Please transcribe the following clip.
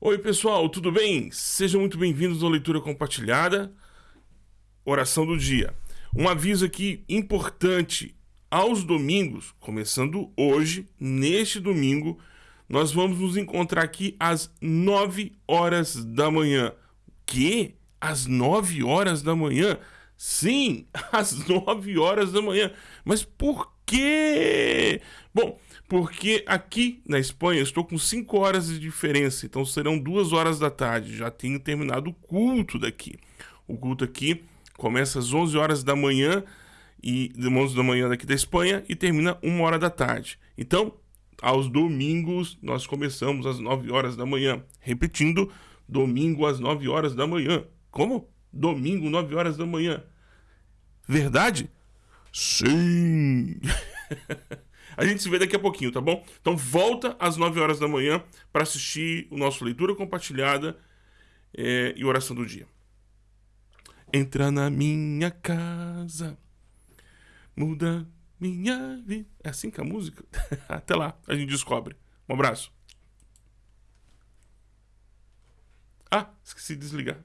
Oi, pessoal, tudo bem? Sejam muito bem-vindos à leitura compartilhada, oração do dia. Um aviso aqui importante: aos domingos, começando hoje, neste domingo, nós vamos nos encontrar aqui às 9 horas da manhã. Que? Às 9 horas da manhã? Sim, às 9 horas da manhã. Mas por quê? Bom, porque aqui na Espanha estou com 5 horas de diferença, então serão 2 horas da tarde. Já tenho terminado o culto daqui. O culto aqui começa às 11 horas da manhã e 11 da manhã daqui da Espanha e termina 1 hora da tarde. Então, aos domingos nós começamos às 9 horas da manhã. Repetindo, domingo às 9 horas da manhã. Como? Domingo, 9 horas da manhã. Verdade? Sim! A gente se vê daqui a pouquinho, tá bom? Então volta às 9 horas da manhã para assistir o nosso leitura compartilhada é, e oração do dia. Entra na minha casa, muda minha vida. É assim que a música? Até lá, a gente descobre. Um abraço. Ah, esqueci de desligar.